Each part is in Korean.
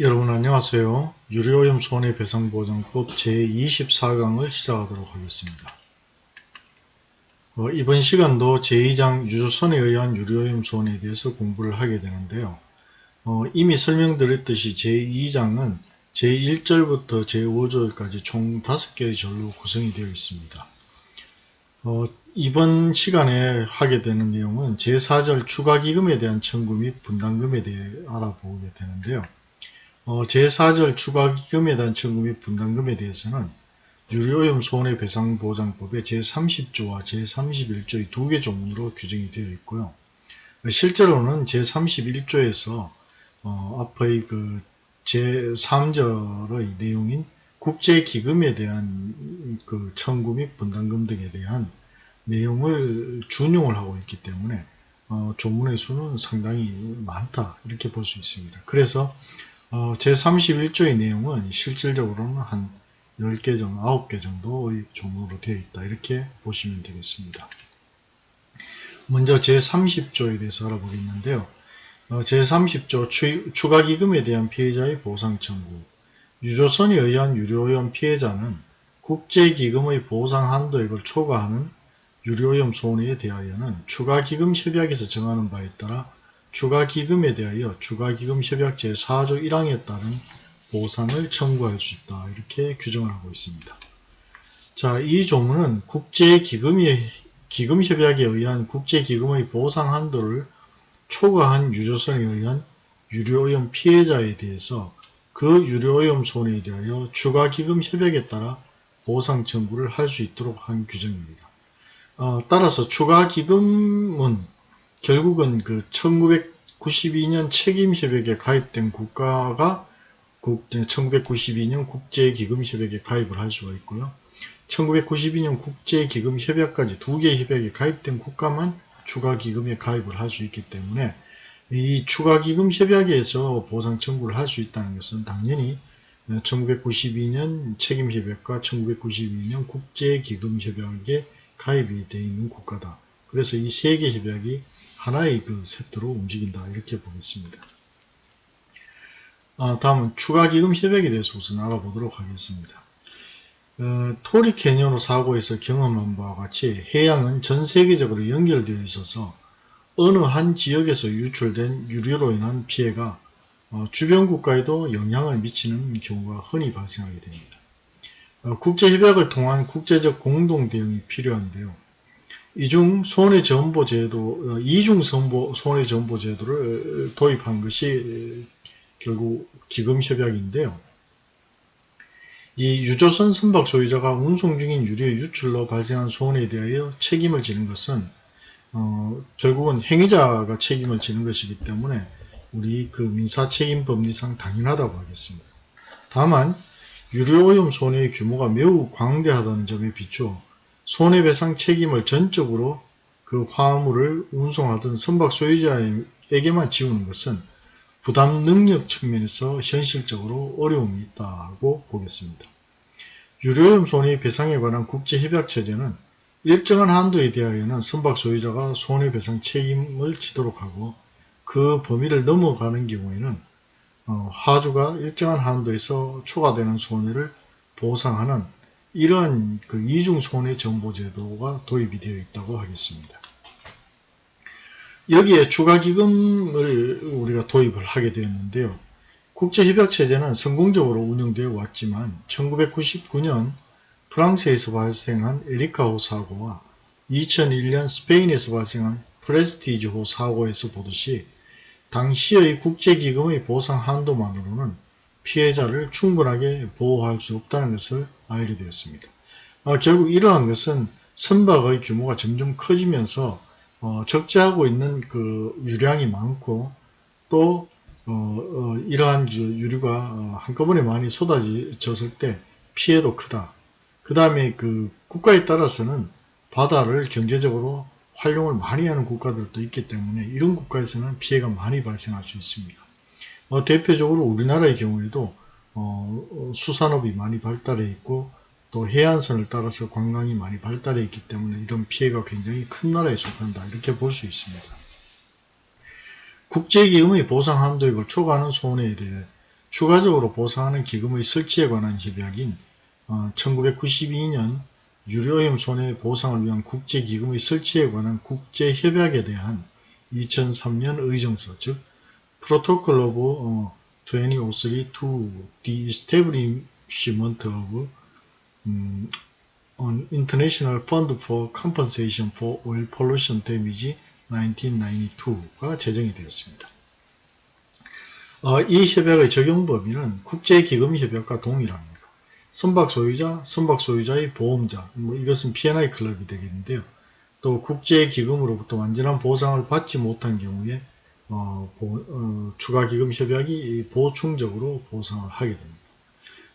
여러분 안녕하세요. 유료오염 손해배상보장법 제24강을 시작하도록 하겠습니다. 어, 이번 시간도 제2장 유조선에 의한 유료오염 손해에 대해서 공부를 하게 되는데요. 어, 이미 설명드렸듯이 제2장은 제1절부터 제5절까지 총 5개의 절로 구성이 되어 있습니다. 어, 이번 시간에 하게 되는 내용은 제4절 추가기금에 대한 청구 및 분담금에 대해 알아보게 되는데요. 어, 제4절 추가기금에 대한 청구 및 분담금에 대해서는 유료오염 손해배상보장법의 제30조와 제31조의 두 개 조문으로 규정이 되어 있고요. 실제로는 제31조에서 어, 앞의 그 제3절의 내용인 국제기금에 대한 그 청구 및 분담금 등에 대한 내용을 준용을 하고 있기 때문에 어, 조문의 수는 상당히 많다 이렇게 볼 수 있습니다. 그래서 어, 제31조의 내용은 실질적으로는 한 10개 정도, 9개 정도의 조문으로 되어 있다. 이렇게 보시면 되겠습니다. 먼저 제30조에 대해서 알아보겠는데요. 어, 제30조 추가기금에 대한 피해자의 보상 청구 유조선에 의한 유료오염 피해자는 국제기금의 보상 한도액을 초과하는 유료오염 손해에 대하여는 추가기금 협약에서 정하는 바에 따라 추가기금에 대하여 추가기금협약 제4조 1항에 따른 보상을 청구할 수 있다. 이렇게 규정을 하고 있습니다. 자, 이 조문은 국제기금협약에 의한 국제기금의 보상 한도를 초과한 유조선에 의한 유료오염 피해자에 대해서 그 유료오염 손해에 대하여 추가기금 협약에 따라 보상 청구를 할 수 있도록 한 규정입니다. 어, 따라서 추가기금은 결국은 그 1992년 책임협약에 가입된 국가가 1992년 국제기금협약에 가입을 할 수가 있고요. 1992년 국제기금협약까지 두 개의 협약에 가입된 국가만 추가기금에 가입을 할 수 있기 때문에 이 추가기금협약에서 보상 청구를 할 수 있다는 것은 당연히 1992년 책임협약과 1992년 국제기금협약에 가입이 되어 있는 국가다. 그래서 이 세 개 협약이 하나의 그 세트로 움직인다 이렇게 보겠습니다. 아, 다음은 추가기금 협약에 대해서 우선 알아보도록 하겠습니다. 어, 토리 캐니언 사고에서 경험한 바와 같이 해양은 전 세계적으로 연결되어 있어서 어느 한 지역에서 유출된 유류로 인한 피해가 어, 주변 국가에도 영향을 미치는 경우가 흔히 발생하게 됩니다. 어, 국제협약을 통한 국제적 공동대응이 필요한데요. 이중 손해 전보 제도, 어, 이중 선보, 손해 전보 제도를 도입한 것이 결국 기금 협약인데요. 이 유조선 선박 소유자가 운송 중인 유류 유출로 발생한 손해에 대하여 책임을 지는 것은 어, 결국은 행위자가 책임을 지는 것이기 때문에 우리 그 민사 책임 법리상 당연하다고 하겠습니다. 다만 유류 오염 손해의 규모가 매우 광대하다는 점에 비추어 손해배상 책임을 전적으로 그 화물을 운송하던 선박 소유자에게만 지우는 것은 부담 능력 측면에서 현실적으로 어려움이 있다고 보겠습니다. 유료염 손해배상에 관한 국제협약체제는 일정한 한도에 대하여는 선박 소유자가 손해배상 책임을 지도록 하고 그 범위를 넘어가는 경우에는 어, 하주가 일정한 한도에서 초과되는 손해를 보상하는 이러한 그 이중손해 정보제도가 도입이 되어 있다고 하겠습니다. 여기에 추가기금을 우리가 도입을 하게 되었는데요. 국제협약체제는 성공적으로 운영되어 왔지만 1999년 프랑스에서 발생한 에리카호 사고와 2001년 스페인에서 발생한 프레스티지호 사고에서 보듯이 당시의 국제기금의 보상 한도만으로는 피해자를 충분하게 보호할 수 없다는 것을 알게 되었습니다. 어, 결국 이러한 것은 선박의 규모가 점점 커지면서 어, 적재하고 있는 그 유량이 많고 또 어, 어 이러한 유류가 어, 한꺼번에 많이 쏟아졌을 때 피해도 크다. 그 다음에 그 국가에 따라서는 바다를 경제적으로 활용을 많이 하는 국가들도 있기 때문에 이런 국가에서는 피해가 많이 발생할 수 있습니다. 어, 대표적으로 우리나라의 경우에도 어, 어, 수산업이 많이 발달해 있고 또 해안선을 따라서 관광이 많이 발달해 있기 때문에 이런 피해가 굉장히 큰 나라에 속한다 이렇게 볼 수 있습니다. 국제기금의 보상 한도액을 초과하는 손해에 대해 추가적으로 보상하는 기금의 설치에 관한 협약인 1992년 유료오염 손해 보상을 위한 국제기금의 설치에 관한 국제협약에 대한 2003년 의정서 즉 Protocol of 2003 to the Establishment of 음, on International Fund for Compensation for Oil Pollution Damage 1992가 제정이 되었습니다. 어, 이 협약의 적용 범위는 국제기금협약과 동일합니다. 선박 소유자, 선박 소유자의 보험자, 뭐 이것은 P&I 클럽이 되겠는데요. 또 국제기금으로부터 완전한 보상을 받지 못한 경우에 어, 어, 추가기금 협약이 보충적으로 보상을 하게 됩니다.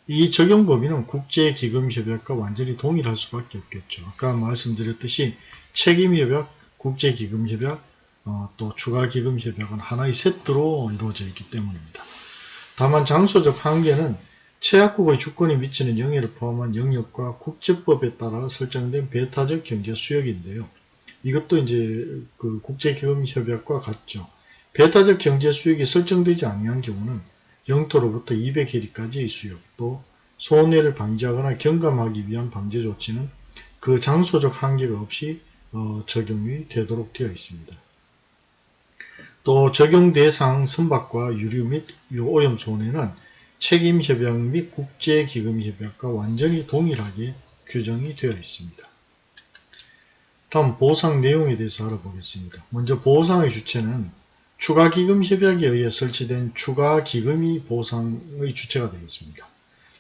이 적용 범위는 국제기금협약과 완전히 동일할 수밖에 없겠죠. 아까 말씀드렸듯이 책임협약, 국제기금협약, 어, 또 추가기금협약은 하나의 세트로 이루어져 있기 때문입니다. 다만 장소적 한계는 최약국의 주권이 미치는 영해를 포함한 영역과 국제법에 따라 설정된 배타적 경제 수역인데요. 이것도 이제 그 국제기금협약과 같죠. 배타적 경제 수역이 설정되지 아니한 경우는 영토로부터 200해리까지의 수역, 또 손해를 방지하거나 경감하기 위한 방제 조치는 그 장소적 한계가 없이 어, 적용이 되도록 되어 있습니다. 또 적용 대상 선박과 유류 및 오염 손해는 책임 협약 및 국제 기금 협약과 완전히 동일하게 규정이 되어 있습니다. 다음 보상 내용에 대해서 알아보겠습니다. 먼저 보상의 주체는 추가기금협약에 의해 설치된 추가기금이 보상의 주체가 되겠습니다.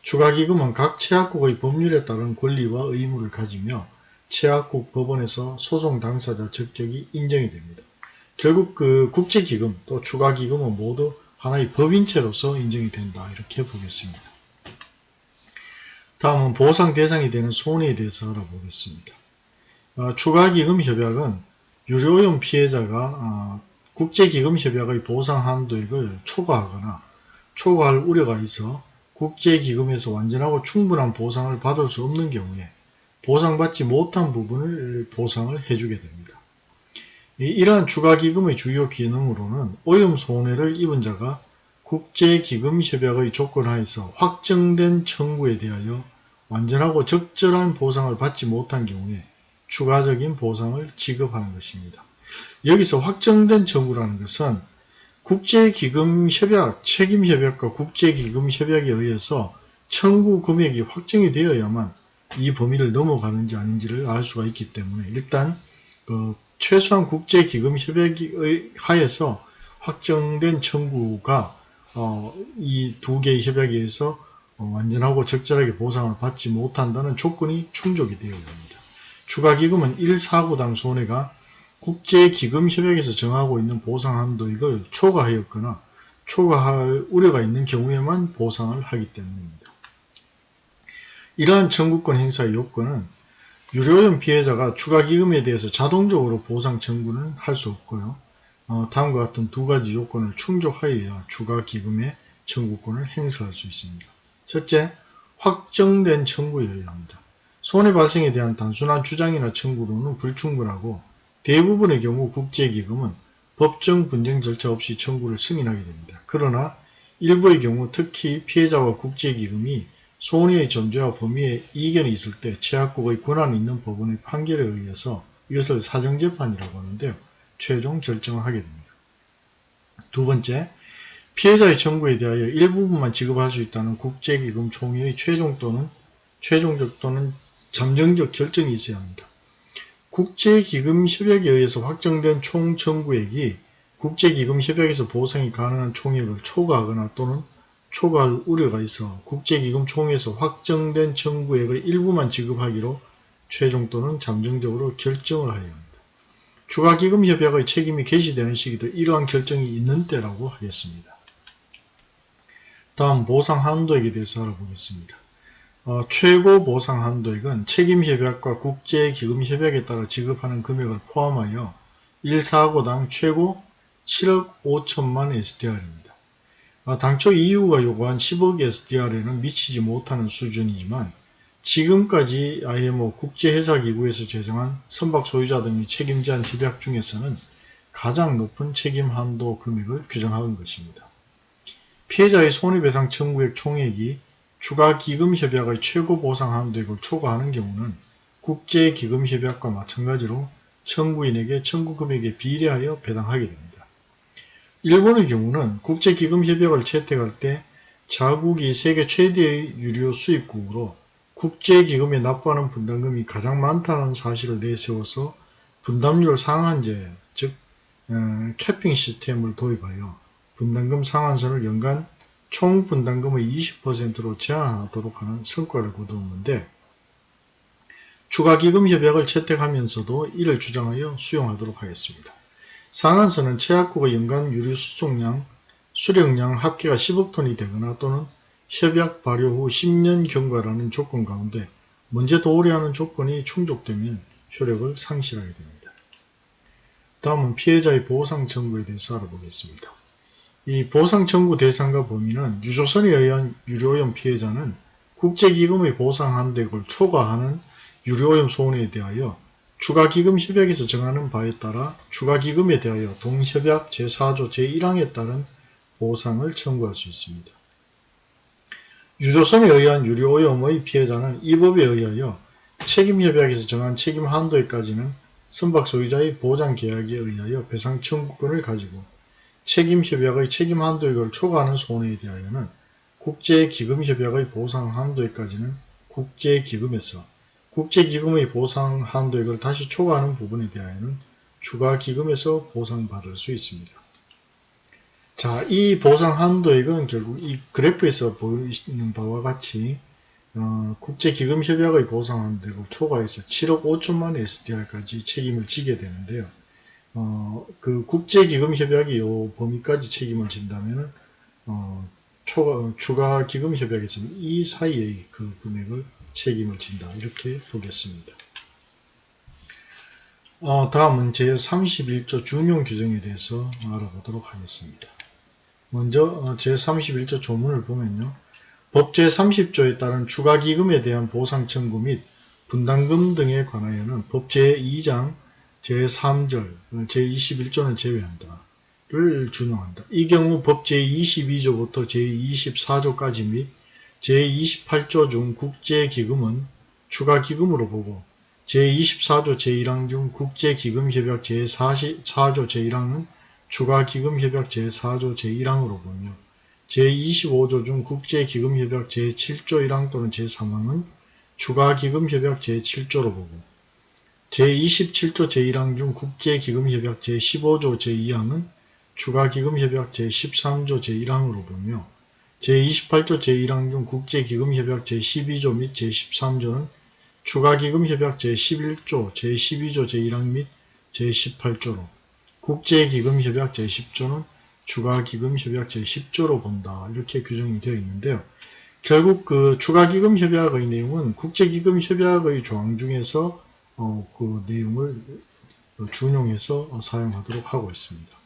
추가기금은 각 채약국의 법률에 따른 권리와 의무를 가지며 채약국 법원에서 소송 당사자 적격이 인정이 됩니다. 결국 그 국제기금 또 추가기금은 모두 하나의 법인체로서 인정이 된다 이렇게 보겠습니다. 다음은 보상 대상이 되는 손해에 대해서 알아보겠습니다. 어, 추가기금 협약은 유료오염 피해자가 어, 국제기금 협약의 보상 한도액을 초과하거나 초과할 우려가 있어 국제기금에서 완전하고 충분한 보상을 받을 수 없는 경우에 보상받지 못한 부분을 보상을 해주게 됩니다. 이러한 추가기금의 주요 기능으로는 오염 손해를 입은 자가 국제기금협약의 조건하에서 확정된 청구에 대하여 완전하고 적절한 보상을 받지 못한 경우에 추가적인 보상을 지급하는 것입니다. 여기서 확정된 청구라는 것은 국제기금협약, 책임협약과 국제기금협약에 의해서 청구 금액이 확정이 되어야만 이 범위를 넘어가는지 아닌지를 알 수가 있기 때문에 일단 그 최소한 국제기금협약의 하에서 확정된 청구가 어, 이 두 개의 협약에 의해서 어, 완전하고 적절하게 보상을 받지 못한다는 조건이 충족이 되어야 합니다. 추가기금은 1사구당 손해가 국제기금협약에서 정하고 있는 보상 한도액을 초과하였거나 초과할 우려가 있는 경우에만 보상을 하기 때문입니다. 이러한 청구권 행사의 요건은 유료오염 피해자가 추가기금에 대해서 자동적으로 보상 청구는 할 수 없고요. 어, 다음과 같은 두 가지 요건을 충족하여야 추가기금의 청구권을 행사할 수 있습니다. 첫째, 확정된 청구여야 합니다. 손해 발생에 대한 단순한 주장이나 청구로는 불충분하고 대부분의 경우 국제기금은 법정 분쟁 절차 없이 청구를 승인하게 됩니다. 그러나 일부의 경우 특히 피해자와 국제기금이 손해의 존재와 범위에 이견이 있을 때 최악국의 권한 있는 법원의 판결에 의해서 이것을 사정재판이라고 하는데요. 최종 결정을 하게 됩니다. 두 번째, 피해자의 청구에 대하여 일부분만 지급할 수 있다는 국제기금 총회의 최종 또는 최종적 또는 잠정적 결정이 있어야 합니다. 국제기금 협약에 의해서 확정된 총 청구액이 국제기금 협약에서 보상이 가능한 총액을 초과하거나 또는 초과할 우려가 있어 국제기금 총회에서 확정된 청구액의 일부만 지급하기로 최종 또는 잠정적으로 결정을 하여야 합니다. 추가기금 협약의 책임이 개시되는 시기도 이러한 결정이 있는 때라고 하겠습니다. 다음 보상 한도액에 대해서 알아보겠습니다. 어, 최고 보상 한도액은 책임협약과 국제기금협약에 따라 지급하는 금액을 포함하여 1사고당 최고 7억 5천만 SDR입니다. 어, 당초 EU가 요구한 10억 SDR에는 미치지 못하는 수준이지만 지금까지 IMO 국제회사기구에서 제정한 선박 소유자 등이 책임지한 협약 중에서는 가장 높은 책임 한도 금액을 규정한 것입니다. 피해자의 손해배상 청구액 총액이 추가 기금협약의 최고 보상 한도액을 초과하는 경우는 국제기금협약과 마찬가지로 청구인에게 청구 금액에 비례하여 배당하게 됩니다. 일본의 경우는 국제기금협약을 채택할 때 자국이 세계 최대의 유료 수입국으로 국제기금에 납부하는 분담금이 가장 많다는 사실을 내세워서 분담률 상한제, 즉 어, 캐핑 시스템을 도입하여 분담금 상한선을 연간 총 분담금의 20%로 제한하도록 하는 성과를 거두었는데 추가기금 협약을 채택하면서도 이를 주장하여 수용하도록 하겠습니다. 상한선은 최약국의 연간 유류 수송량, 수령량 합계가 10억 톤이 되거나 또는 협약 발효 후 10년 경과라는 조건 가운데 먼저 도래하는 조건이 충족되면 효력을 상실하게 됩니다. 다음은 피해자의 보상 청구에 대해서 알아보겠습니다. 이 보상 청구 대상과 범위는 유조선에 의한 유료오염 피해자는 국제기금의 보상 한도액을 초과하는 유료오염 소원에 대하여 추가기금 협약에서 정하는 바에 따라 추가기금에 대하여 동협약 제4조 제1항에 따른 보상을 청구할 수 있습니다. 유조선에 의한 유료오염의 피해자는 이 법에 의하여 책임협약에서 정한 책임 한도에까지는 선박 소유자의 보장계약에 의하여 배상 청구권을 가지고 책임협약의 책임 한도액을 초과하는 손해에 대하여는 국제기금협약의 보상 한도에까지는 국제기금에서 국제기금의 보상 한도액을 다시 초과하는 부분에 대하여는 추가기금에서 보상받을 수 있습니다. 자, 이 보상 한도액은 결국 이 그래프에서 보이는 바와 같이 어, 국제기금협약의 보상 한도액을 초과해서 7억 5천만 SDR까지 책임을 지게 되는데요. 어, 그 국제기금협약이 요 범위까지 책임을 진다면 어, 추가 기금협약에서는 이 사이의 그 금액을 책임을 진다. 이렇게 보겠습니다. 어, 다음은 제31조 준용 규정에 대해서 알아보도록 하겠습니다. 먼저 어, 제31조 조문을 보면요. 법 제30조에 따른 추가기금에 대한 보상 청구 및 분담금 등에 관하여는 법 제2장 제3절, 제21조는 제외한다. 를 준용한다. 이 경우 법 제22조부터 제24조까지 및 제28조 중 국제기금은 추가기금으로 보고 제24조 제1항 중 국제기금협약 제44조 제1항은 추가기금협약 제4조 제1항으로 보며 제25조 중 국제기금협약 제7조 1항 또는 제3항은 추가기금협약 제7조로 보고 제27조 제1항 중 국제기금협약 제15조 제2항은 추가기금협약 제13조 제1항으로 보며 제28조 제1항 중 국제기금협약 제12조 및 제13조는 추가기금협약 제11조, 제12조 제1항 및 제18조로 국제기금협약 제10조는 추가기금협약 제10조로 본다. 이렇게 규정이 되어 있는데요. 결국 그 추가기금협약의 내용은 국제기금협약의 조항 중에서 어, 그 내용을 준용해서 사용하도록 하고 있습니다.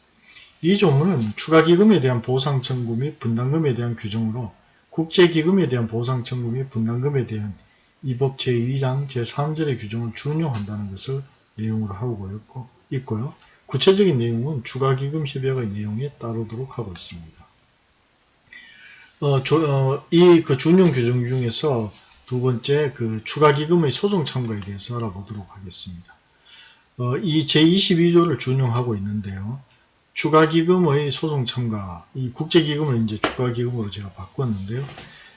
이 조문은 추가기금에 대한 보상 청구 및 분담금에 대한 규정으로 국제기금에 대한 보상 청구 및 분담금에 대한 이 법 제2장 제3절의 규정을 준용한다는 것을 내용으로 하고 있고요. 구체적인 내용은 추가기금 협약의 내용에 따르도록 하고 있습니다. 어, 어, 이그 준용 규정 중에서 두 번째 그 추가기금의 소송 참가에 대해서 알아보도록 하겠습니다. 어, 이 제22조를 준용하고 있는데요. 추가기금의 소송 참가, 이 국제기금을 이제 추가기금으로 제가 바꿨는데요.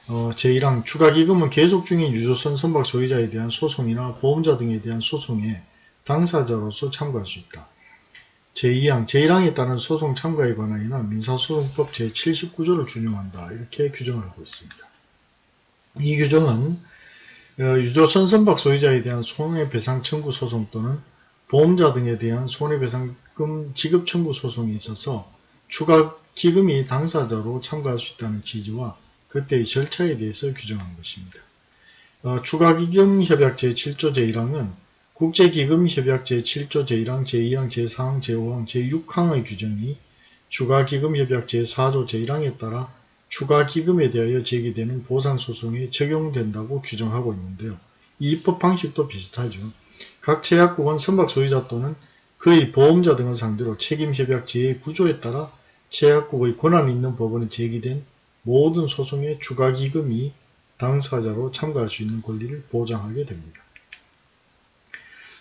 어, 제1항 추가기금은 계속 중인 유조선 선박 소유자에 대한 소송이나 보험자 등에 대한 소송에 당사자로서 참가할 수 있다. 제2항, 제1항에 따른 소송 참가에 관하여는 민사소송법 제79조를 준용한다. 이렇게 규정을 하고 있습니다. 이 규정은 어, 유조선 선박 소유자에 대한 손해배상 청구 소송 또는 보험자 등에 대한 손해배상금 지급 청구 소송에 있어서 추가 기금이 당사자로 참가할 수 있다는 지지와 그때의 절차에 대해서 규정한 것입니다. 어, 추가기금 협약 제7조 제1항은 국제기금협약 제7조 제1항, 제2항, 제4항, 제5항, 제6항의 규정이 추가기금협약 제4조 제1항에 따라 추가 기금에 대하여 제기되는 보상소송에 적용된다고 규정하고 있는데요. 이 입법 방식도 비슷하죠. 각 제약국은 선박 소유자 또는 그의 보험자 등을 상대로 책임협약 제9조에 따라 제약국의 권한 있는 법원에 제기된 모든 소송의 추가 기금이 당사자로 참가할 수 있는 권리를 보장하게 됩니다.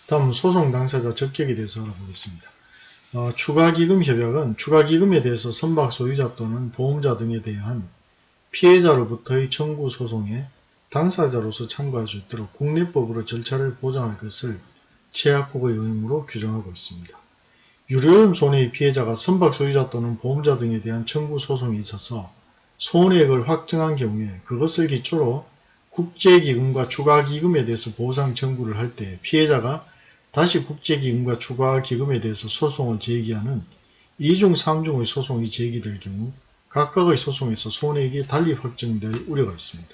다음 소송 당사자 적격에 대해서 알아보겠습니다. 어, 추가기금 협약은 추가기금에 대해서 선박 소유자 또는 보험자 등에 대한 피해자로부터의 청구 소송에 당사자로서 참가할 수 있도록 국내법으로 절차를 보장할 것을 제약국의 의무로 규정하고 있습니다. 유료염 손해의 피해자가 선박 소유자 또는 보험자 등에 대한 청구 소송이 있어서 손해액을 확정한 경우에 그것을 기초로 국제기금과 추가기금에 대해서 보상 청구를 할 때 피해자가 다시 국제기금과 추가기금에 대해서 소송을 제기하는 2중 3중의 소송이 제기될 경우 각각의 소송에서 손해액이 달리 확정될 우려가 있습니다.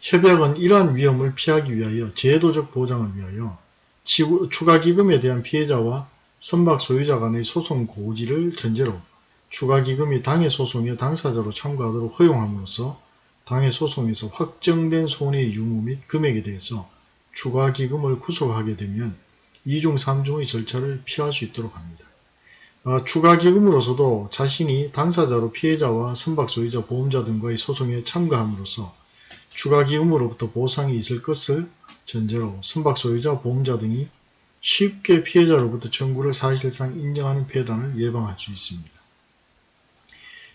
협약은 이러한 위험을 피하기 위하여 제도적 보장을 위하여 추가기금에 대한 피해자와 선박 소유자 간의 소송 고지를 전제로 추가기금이 당해 소송에 당사자로 참가하도록 허용함으로써 당해 소송에서 확정된 손해의 유무 및 금액에 대해서 추가기금을 구속하게 되면 2중 3중의 절차를 피할 수 있도록 합니다. 어, 추가 기금으로서도 자신이 당사자로 피해자와 선박 소유자 보험자 등과의 소송에 참가함으로써 추가 기금으로부터 보상이 있을 것을 전제로 선박 소유자 보험자 등이 쉽게 피해자로부터 청구를 사실상 인정하는 폐단을 예방할 수 있습니다.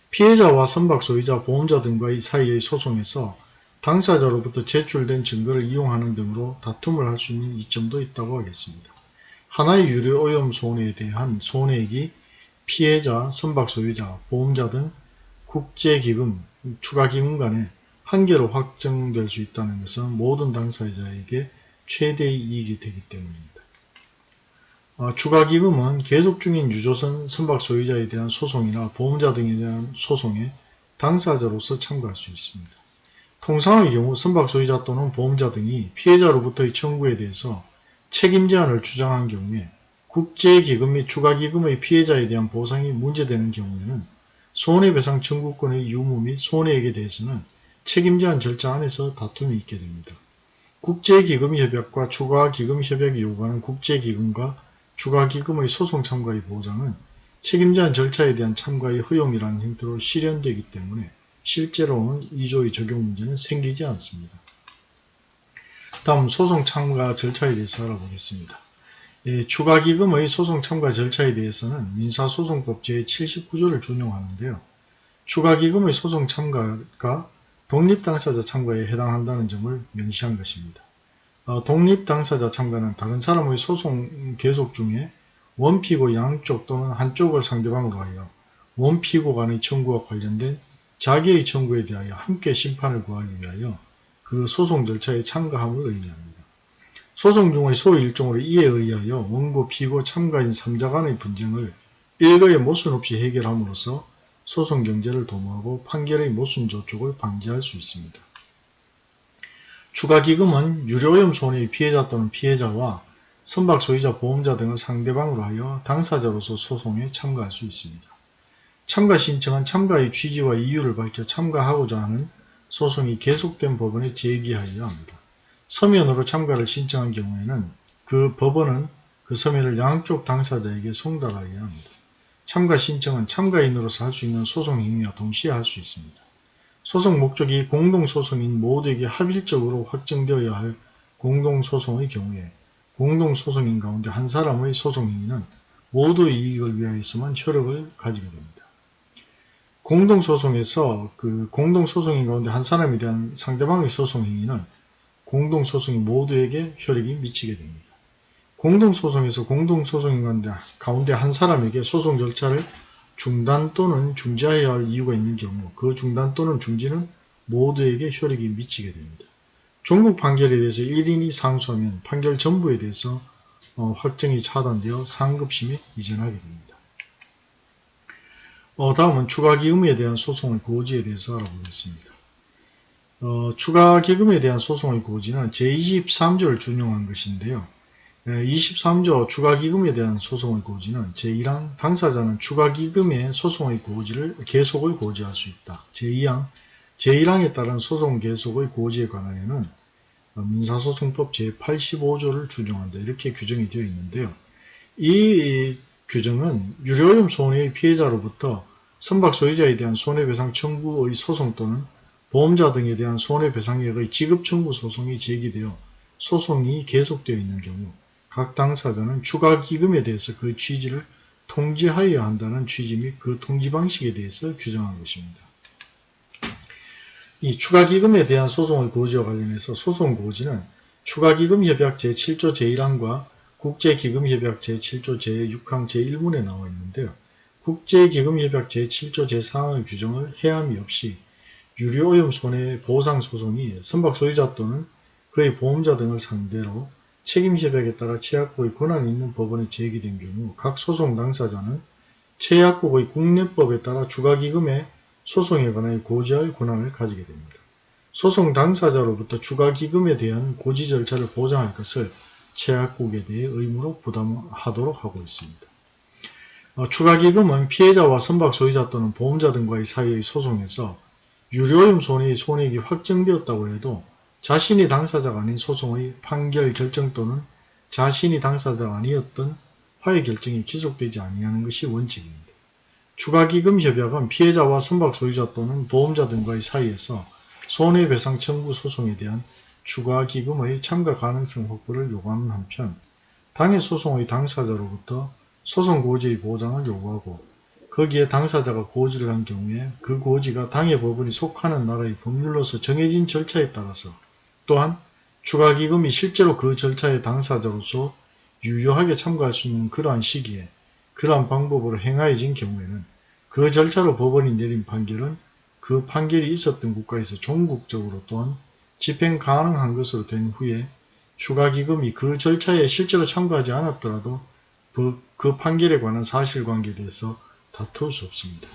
피해자와 선박 소유자 보험자 등과의 사이의 소송에서 당사자로부터 제출된 증거를 이용하는 등으로 다툼을 할 수 있는 이점도 있다고 하겠습니다. 하나의 유료 오염 손해에 대한 손해액이 피해자, 선박 소유자, 보험자 등 국제기금, 추가기금 간에 한계로 확정될 수 있다는 것은 모든 당사자에게 최대의 이익이 되기 때문입니다. 어, 추가기금은 계속 중인 유조선 선박 소유자에 대한 소송이나 보험자 등에 대한 소송에 당사자로서 참가할 수 있습니다. 통상의 경우 선박 소유자 또는 보험자 등이 피해자로부터의 청구에 대해서 책임 제한을 주장한 경우에 국제기금 및 추가기금의 피해자에 대한 보상이 문제되는 경우에는 손해배상 청구권의 유무 및 손해액에 대해서는 책임 제한 절차 안에서 다툼이 있게 됩니다. 국제기금협약과 추가기금협약이 요구하는 국제기금과 추가기금의 소송 참가의 보장은 책임 제한 절차에 대한 참가의 허용이라는 형태로 실현되기 때문에 실제로는 2조의 적용 문제는 생기지 않습니다. 다음 소송 참가 절차에 대해서 알아보겠습니다. 예, 추가기금의 소송 참가 절차에 대해서는 민사소송법 제79조를 준용하는데요. 추가기금의 소송 참가가 독립당사자 참가에 해당한다는 점을 명시한 것입니다. 어, 독립당사자 참가는 다른 사람의 소송 계속 중에 원피고 양쪽 또는 한쪽을 상대방으로 하여 원피고 간의 청구와 관련된 자기의 청구에 대하여 함께 심판을 구하기 위하여 그 소송 절차에 참가함을 의미합니다. 소송 중의 소위 일종으로 이에 의하여 원고, 피고, 참가인 3자 간의 분쟁을 일거의 모순 없이 해결함으로써 소송 경제를 도모하고 판결의 모순 저촉을 방지할 수 있습니다. 추가 기금은 유료오염 손해의 피해자 또는 피해자와 선박 소유자, 보험자 등을 상대방으로 하여 당사자로서 소송에 참가할 수 있습니다. 참가 신청은 참가의 취지와 이유를 밝혀 참가하고자 하는 소송이 계속된 법원에 제기하여야 합니다. 서면으로 참가를 신청한 경우에는 그 법원은 그 서면을 양쪽 당사자에게 송달하여야 합니다. 참가 신청은 참가인으로서 할 수 있는 소송 행위와 동시에 할 수 있습니다. 소송 목적이 공동소송인 모두에게 합일적으로 확정되어야 할 공동소송의 경우에 공동소송인 가운데 한 사람의 소송 행위는 모두의 이익을 위하여서만 효력을 가지게 됩니다. 공동소송에서 그 공동소송인 가운데 한 사람에 대한 상대방의 소송 행위는 공동소송이 모두에게 효력이 미치게 됩니다. 공동소송에서 공동소송인 가운데 한 사람에게 소송 절차를 중단 또는 중지해야 할 이유가 있는 경우 그 중단 또는 중지는 모두에게 효력이 미치게 됩니다. 종국 판결에 대해서 1인이 상소하면 판결 전부에 대해서 어, 확정이 차단되어 상급심에 이전하게 됩니다. 어, 다음은 추가기금에 대한 소송의 고지에 대해서 알아보겠습니다. 어, 추가기금에 대한 소송의 고지는 제23조를 준용한 것인데요. 23조 추가기금에 대한 소송의 고지는 제1항 당사자는 추가기금의 소송의 고지를 계속을 고지할 수 있다. 제2항 제1항에 따른 소송 계속의 고지에 관하여는 민사소송법 제85조를 준용한다. 이렇게 규정이 되어 있는데요. 이 규정은 유료오염 손해의 피해자로부터 선박 소유자에 대한 손해배상 청구의 소송 또는 보험자 등에 대한 손해배상액의 지급 청구 소송이 제기되어 소송이 계속되어 있는 경우 각 당사자는 추가 기금에 대해서 그 취지를 통지하여야 한다는 취지 및 그 통지 방식에 대해서 규정한 것입니다. 이 추가기금에 대한 소송의 고지와 관련해서 소송 고지는 추가기금협약 제7조 제1항과 국제기금협약 제7조 제6항 제1문에 나와 있는데요. 국제기금협약 제7조 제4항의 규정을 해함이 없이 유료오염 손해 보상 소송이 선박 소유자 또는 그의 보험자 등을 상대로 책임협약에 따라 최약국의 권한이 있는 법원에 제기된 경우 각 소송 당사자는 최약국의 국내법에 따라 추가기금의 소송에 관하여 고지할 권한을 가지게 됩니다. 소송 당사자로부터 추가기금에 대한 고지 절차를 보장할 것을 최약국에 대해 의무로 부담하도록 하고 있습니다. 어, 추가기금은 피해자와 선박 소유자 또는 보험자 등과의 사이의 소송에서 유료오염 손해의 손해액이 확정되었다고 해도 자신이 당사자가 아닌 소송의 판결 결정 또는 자신이 당사자가 아니었던 화해 결정이 기속되지 아니하는 것이 원칙입니다. 추가기금 협약은 피해자와 선박 소유자 또는 보험자 등과의 사이에서 손해배상 청구 소송에 대한 추가 기금의 참가 가능성 확보를 요구하는 한편 당해 소송의 당사자로부터 소송 고지의 보장을 요구하고 거기에 당사자가 고지를 한 경우에 그 고지가 당해 법원이 속하는 나라의 법률로서 정해진 절차에 따라서 또한 추가 기금이 실제로 그 절차의 당사자로서 유효하게 참가할 수 있는 그러한 시기에 그러한 방법으로 행하여진 경우에는 그 절차로 법원이 내린 판결은 그 판결이 있었던 국가에서 종국적으로 또한 집행 가능한 것으로 된 후에 추가 기금이 그 절차에 실제로 참가하지 않았더라도 그, 그 판결에 관한 사실관계에 대해서 다툴 수 없습니다.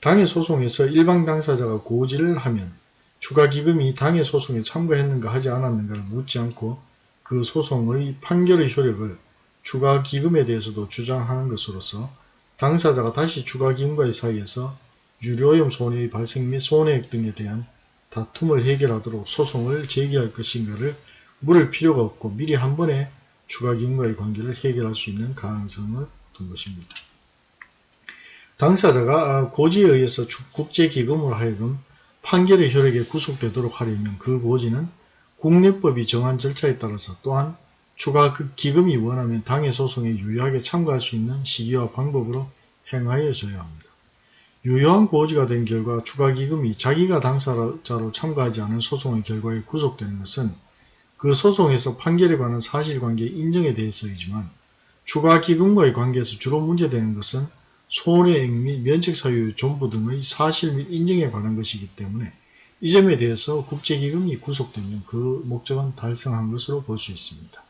당해 소송에서 일방 당사자가 고지를 하면 추가 기금이 당해 소송에 참가했는가 하지 않았는가를 묻지 않고 그 소송의 판결의 효력을 추가 기금에 대해서도 주장하는 것으로서 당사자가 다시 추가 기금과의 사이에서 유료오염 손해의 발생 및 손해액 등에 대한 다툼을 해결하도록 소송을 제기할 것인가를 물을 필요가 없고 미리 한 번에 추가 기금과의 관계를 해결할 수 있는 가능성을 둔 것입니다. 당사자가 고지에 의해서 국제기금으로 하여금 판결의 효력에 구속되도록 하려면 그 고지는 국내법이 정한 절차에 따라서 또한 추가 그 기금이 원하면 당해 소송에 유효하게 참가할 수 있는 시기와 방법으로 행하여져야 합니다. 유효한 고지가 된 결과 추가 기금이 자기가 당사자로 참가하지 않은 소송의 결과에 구속되는 것은 그 소송에서 판결에 관한 사실관계 인정에 대해서이지만 추가 기금과의 관계에서 주로 문제되는 것은 손해액 및 면책사유의 존부 등의 사실 및 인정에 관한 것이기 때문에 이 점에 대해서 국제기금이 구속되면 그 목적은 달성한 것으로 볼 수 있습니다.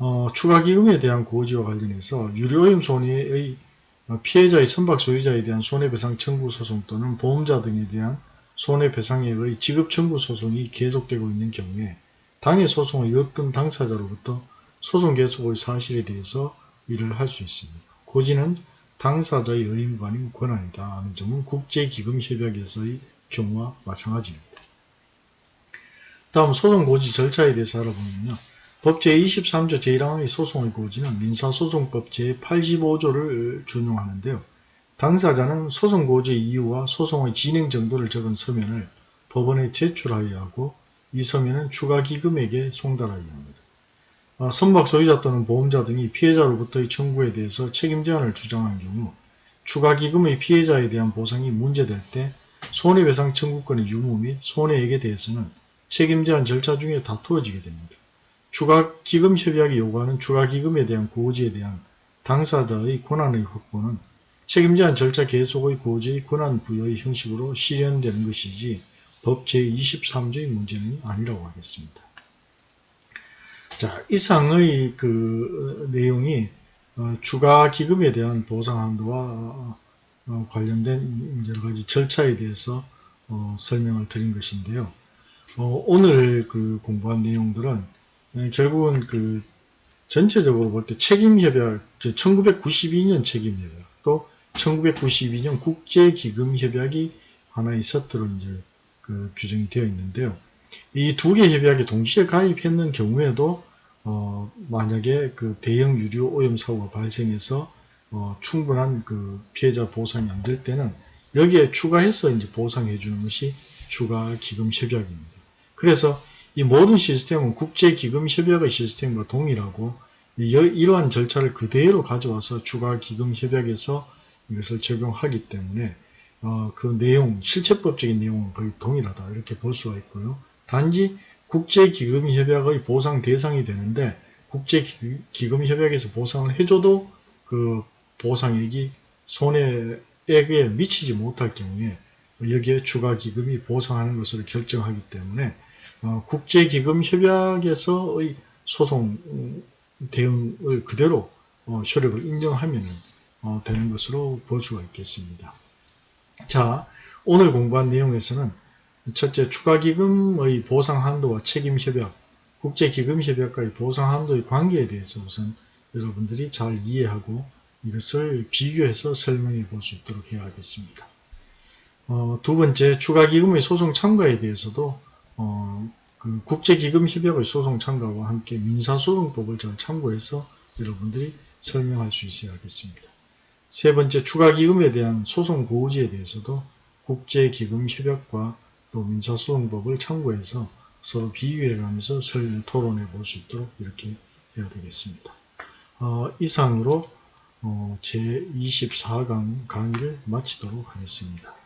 어, 추가기금에 대한 고지와 관련해서 유료오염 손해의 피해자의 선박 소유자에 대한 손해배상 청구 소송 또는 보험자 등에 대한 손해배상액의 지급 청구 소송이 계속되고 있는 경우에 당해 소송의 어떤 당사자로부터 소송 계속의 사실에 대해서 일을 할 수 있습니다. 고지는 당사자의 의무가 아닌 권한이다 하는 점은 국제기금협약에서의 경우와 마찬가지입니다. 다음 소송 고지 절차에 대해서 알아보면요. 법 제23조 제1항의 소송의 고지는 민사소송법 제85조를 준용하는데요. 당사자는 소송 고지의 이유와 소송의 진행 정도를 적은 서면을 법원에 제출하여야 하고 이 서면은 추가 기금에게 송달하여야 합니다. 아, 선박 소유자 또는 보험자 등이 피해자로부터의 청구에 대해서 책임 제한을 주장한 경우 추가 기금의 피해자에 대한 보상이 문제될 때 손해배상 청구권의 유무 및 손해액에 대해서는 책임 제한 절차 중에 다투어지게 됩니다. 추가기금 협약이 요구하는 추가기금에 대한 고지에 대한 당사자의 권한의 확보는 책임 제한 절차 계속의 고지의 권한 부여의 형식으로 실현되는 것이지 법 제23조의 문제는 아니라고 하겠습니다. 자, 이상의 그 내용이 어, 추가 기금에 대한 보상 한도와 어, 관련된 여러 가지 절차에 대해서 어, 설명을 드린 것인데요. 어, 오늘 그 공부한 내용들은 예, 결국은 그 전체적으로 볼 때 책임협약, 1992년 책임협약, 또 1992년 국제기금협약이 하나의 세트로 이제 그 규정이 되어 있는데요. 이 두 개 협약에 동시에 가입했는 경우에도 어, 만약에 그 대형 유류 오염 사고가 발생해서 어, 충분한 그 피해자 보상이 안 될 때는 여기에 추가해서 이제 보상해 주는 것이 추가 기금 협약입니다. 그래서 이 모든 시스템은 국제 기금 협약의 시스템과 동일하고 이- 이러한 절차를 그대로 가져와서 추가 기금 협약에서 이것을 적용하기 때문에 어, 그 내용, 실체법적인 내용은 거의 동일하다 이렇게 볼 수가 있고요. 단지 국제기금협약의 보상 대상이 되는데 국제기금협약에서 보상을 해줘도 그 보상액이 손해액에 미치지 못할 경우에 여기에 추가 기금이 보상하는 것을 결정하기 때문에 어, 국제기금협약에서의 소송 음, 대응을 그대로 어, 효력을 인정하면 어, 되는 것으로 볼 수가 있겠습니다. 자, 오늘 공부한 내용에서는 첫째, 추가기금의 보상한도와 책임협약, 국제기금협약과의 보상한도의 관계에 대해서 우선 여러분들이 잘 이해하고 이것을 비교해서 설명해 볼 수 있도록 해야 하겠습니다. 어, 두 번째, 추가기금의 소송 참가에 대해서도 어, 그 국제기금협약의 소송 참가와 함께 민사소송법을 잘 참고해서 여러분들이 설명할 수 있어야 하겠습니다. 세 번째, 추가기금에 대한 소송 고지에 대해서도 국제기금협약과 또 민사소송법을 참고해서 서로 비교해가면서 설 토론해 볼 수 있도록 이렇게 해야 되겠습니다. 어, 이상으로 어, 제24강 강의를 마치도록 하겠습니다.